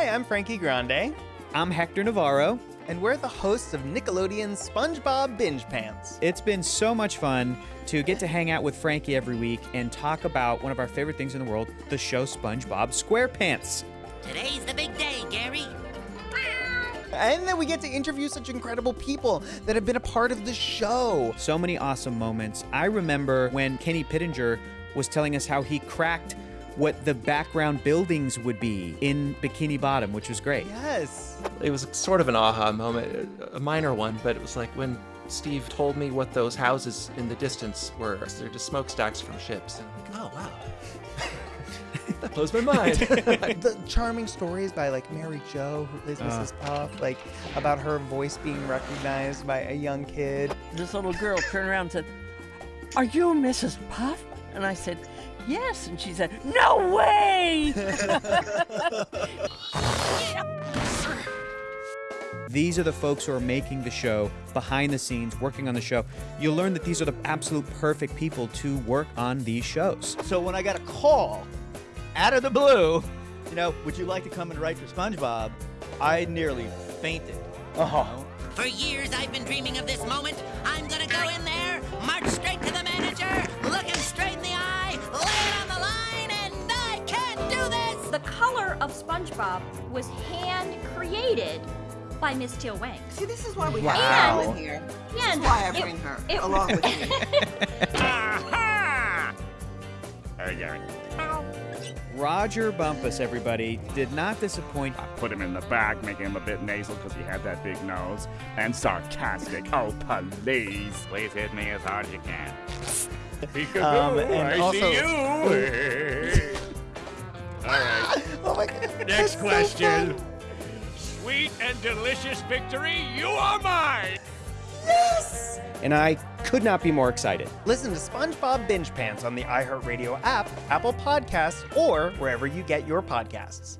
Hi, I'm Frankie Grande, I'm Hector Navarro. and we're the hosts of Nickelodeon's SpongeBob Binge Pants. It's been so much fun to get to hang out with Frankie every week and talk about one of our favorite things in the world, the show SpongeBob SquarePants. Today's the big day, Gary. And then we get to interview such incredible people that have been a part of the show. So many awesome moments. I remember when Kenny Pittenger was telling us how he cracked what the background buildings would be in Bikini Bottom, which was great. Yes. It was sort of an aha moment, a minor one, but it was like when Steve told me what those houses in the distance were. They're just smokestacks from ships. And I'm like, oh wow. that blows my mind. the charming stories by like Mary Jo, who is ah. Mrs. Puff, like about her voice being recognized by a young kid. this little girl turned around and said, Are you Mrs. Puff? And I said, Yes. And she said, No way! These are the folks who are making the show, behind the scenes, working on the show. You'll learn that these are the absolute perfect people to work on these shows. So when I got a call out of the blue, you know, would you like to come and write for SpongeBob? I nearly fainted. Oh. For years, I've been dreaming of this moment. I'm gonna go in there, color of SpongeBob was hand created by Miss Teal Wang. See, this is why we Wow. have her in here. This is why I it- bring her it- along with me. Hey, Gary. Rodger Bumpass, everybody, did not disappoint. I put him in the back, making him a bit nasal because he had that big nose. And sarcastic. Oh, please. Please hit me as hard as you can. Um, and I also- see you. All right. My goodness. Next that's so question. fun. Sweet and delicious victory, you are mine. Yes. And I could not be more excited. Listen to SpongeBob Binge Pants on the iHeartRadio app, Apple Podcasts, or wherever you get your podcasts.